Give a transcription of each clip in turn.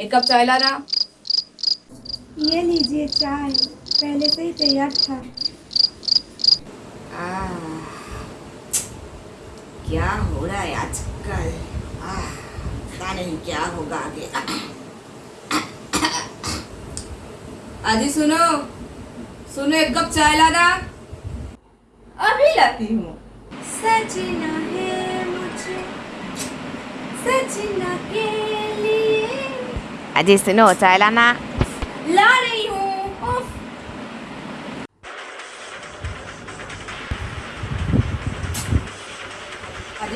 एक कप चाय लाना। ये लीजिए चाय पहले से ही तैयार था। आह, क्या हो रहा है आजकल? पता नहीं क्या होगा आगे। आजी सुनो सुनो एक कप चाय लाना। अभी लाती हूँ। सजना है मुझे सजना के अजी सुनो चाय लाना ला रही हूँ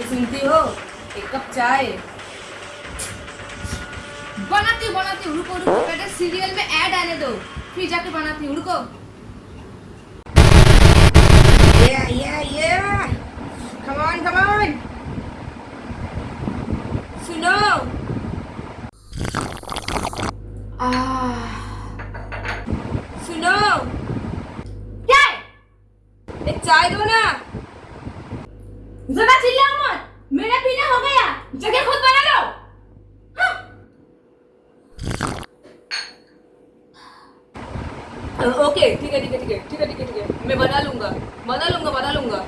सुनती हो, एक कप चाय। बनाती हूँ बनाती हूँ, रुको रुको, पहले सीरियल में ऐड आने दो, फिर जाके बनाती हूँ, रुको. सुनो आह, सुनो। क्या है? एक चाय दो ना। ज़्यादा चिल्लाओ मत। मेरा पीना हो गया। जगह खुद बना लो। हाँ। ओके ठीक है ठीक है ठीक है ठीक है ठीक है ठीक है। मैं बना लूँगा। बना लूँगा बना लूँगा।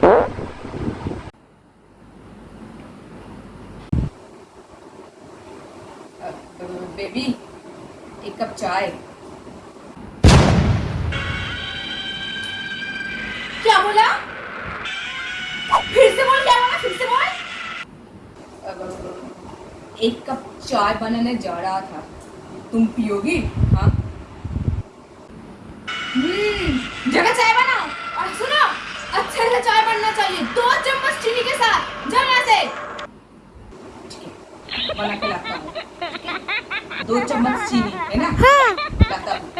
बेबी। एक कप चाय। क्या बोला? फिर से बोल, क्या बोला? फिर से बोल। एक कप चाय बनाने जा रहा था। तुम पियोगी? हाँ? हम्म जगह चाय बनाओ। और सुनो, अच्छे से चाय बनना चाहिए। दो चम्मच चीनी के साथ। जाओ से। बना के लाता हूँ। दो चम्मच चीनी है ना लाता हूँ